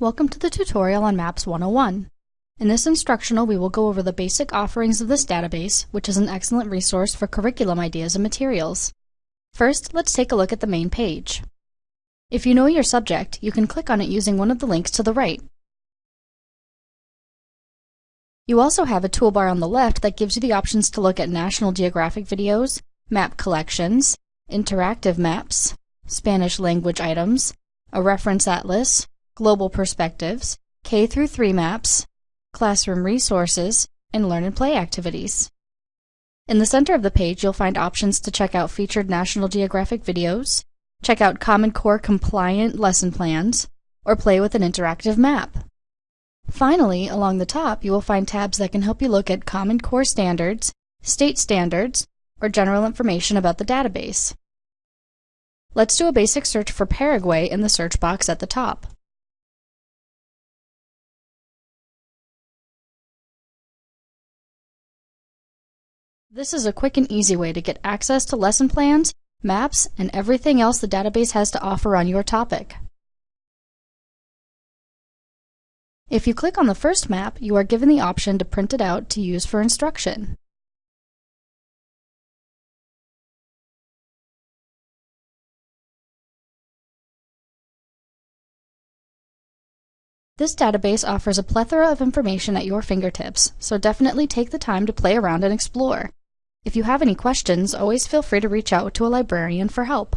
Welcome to the tutorial on Maps 101. In this instructional, we will go over the basic offerings of this database, which is an excellent resource for curriculum ideas and materials. First, let's take a look at the main page. If you know your subject, you can click on it using one of the links to the right. You also have a toolbar on the left that gives you the options to look at National Geographic videos, map collections, interactive maps, Spanish language items, a reference atlas, global perspectives, K through 3 maps, classroom resources, and learn and play activities. In the center of the page, you'll find options to check out featured National Geographic videos, check out Common Core compliant lesson plans, or play with an interactive map. Finally, along the top, you will find tabs that can help you look at Common Core standards, state standards, or general information about the database. Let's do a basic search for Paraguay in the search box at the top. This is a quick and easy way to get access to lesson plans, maps, and everything else the database has to offer on your topic. If you click on the first map, you are given the option to print it out to use for instruction. This database offers a plethora of information at your fingertips, so definitely take the time to play around and explore. If you have any questions, always feel free to reach out to a librarian for help.